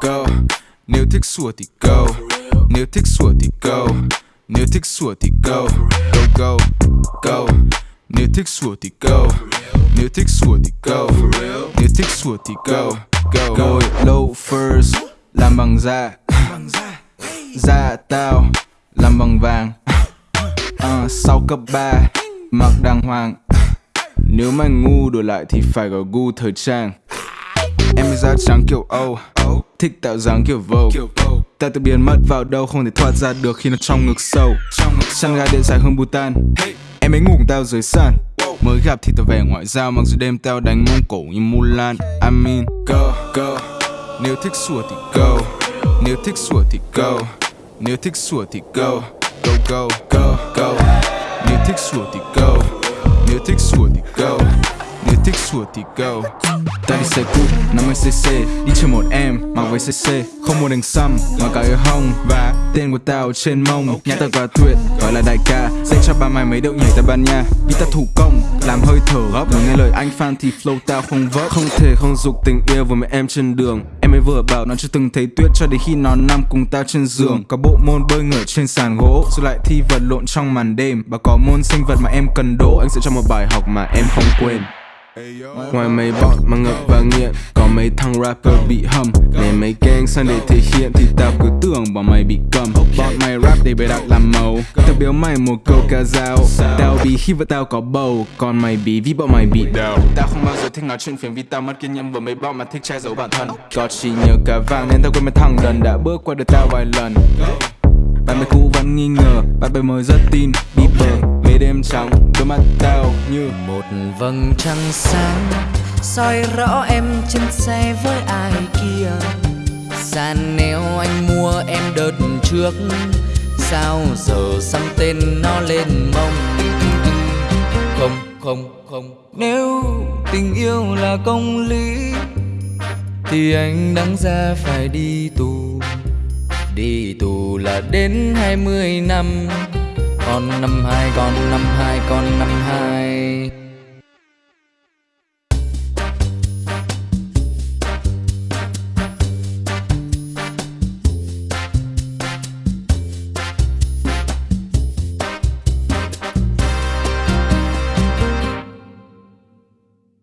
Go. Nếu thích sủa thì go. Nếu thích sủa thì go. Nếu thích sủa thì go. Go go go. Nếu thích sủa thì go. Nếu thích sủa thì go. Nếu thích sủa thì go. Go. Đôi loafers Làm bằng da. Da tao. Làm bằng vàng. Ờ, Sau cấp 3 Mặc đàng hoàng. Nếu mày ngu đổi lại thì phải có gu thời trang Em ấy da trắng kiểu Âu Thích tạo dáng kiểu Vogue Ta tự biến mất vào đâu không thể thoát ra được khi nó trong ngực sâu. Chăn ga điện dài hơn Bhutan. Em ấy ngủ tao dưới sàn. Mới gặp thì tao vẻ ngoại giao Mặc dù đêm tao đánh mông cổ như Mulan. I mean go go. Nếu thích sủa thì go. Nếu thích sủa thì go. Nếu thích sủa thì go. Go go go go. Nếu thích sủa thì go. Nếu thích sủa thì go Nếu thích sủa thì go. Ta đi xe cút, 50cc Đi chơi một em, mặc váy CC Không mua đèn xăm, mà cả ở hông Và tên của tao trên mông. Nhà tao quả tuyệt, gọi là đại ca. Dạy cho ba mày mấy điệu nhảy Tây Ban Nha. Vì ta thủ công, làm hơi thở gấp. Người nghe lời anh fan thì flow tao không vấp. Không thể không dục tình yêu với mấy em trên đường. Em ấy vừa bảo nó chưa từng thấy tuyết Cho đến khi nó nằm cùng tao trên giường. Có bộ môn bơi ngửa trên sàn gỗ. Rồi lại thi vật lộn trong màn đêm. Và có môn sinh vật mà em cần đỗ Anh sẽ cho một bài học mà em không quên Ngoài mấy bọn mà ngập và nghiện, Có mấy thằng rapper bị hầm. Để mấy gang sang để thể hiện Thì tao cứ tưởng bọn mày bị cầm. Bọn mày rap để bày đặt làm màu. Tao biếu mày một câu ca dao. Tao bị khi và tao có bầu. Còn mày bí vì bọn mày bị đau Tao không bao giờ thích nói chuyện phiền Vì tao mất kiên nhẫn với mấy bọn mà thích che giấu bản thân. Có chỉ nhớ cả vàng nên tao quên mấy thằng đần Đã bước qua được tao vài lần. Bạn bè cũ vẫn nghi ngờ, Bạn bè mới rất tin, Bieber đêm trắng Đôi mắt tao như một vầng trăng sáng. Soi rõ em trên xe với ai kia. Sàn nếu anh mua em đợt trước. Sao giờ xăm tên nó lên mông? Không không không nếu tình yêu là công lý thì anh đáng ra phải đi tù. Đi tù là đến 20 năm con năm hai, con năm hai, con năm hai.